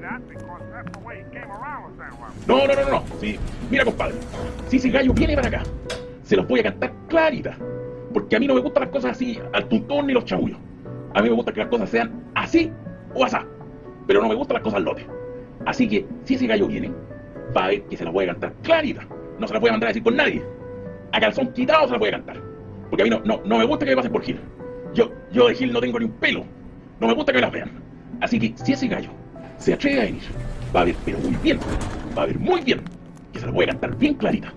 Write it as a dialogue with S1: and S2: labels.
S1: That, because that's the way he came around with.
S2: No, no, no, no. Sí, mira, compadre. Si ese gallo viene para acá, se los voy a cantar clarita. Porque a mí no me gustan las cosas así, al tuntón ni los chabullos. A mí me gusta que las cosas sean así o asá. Pero no me gustan las cosas al lote. Así que, si ese gallo viene, va a ver que se las voy a cantar clarita. No se las voy a mandar a decir con nadie. A calzón quitado se las voy a cantar. Porque a mí no, no, no me gusta que me pasen por Gil. Yo, yo de Gil no tengo ni un pelo. No me gusta que me las vean. Así que, si ese gallo se atreve a venir, va a ver, pero muy bien, va a ver muy bien, que se las voy a cantar bien clarita.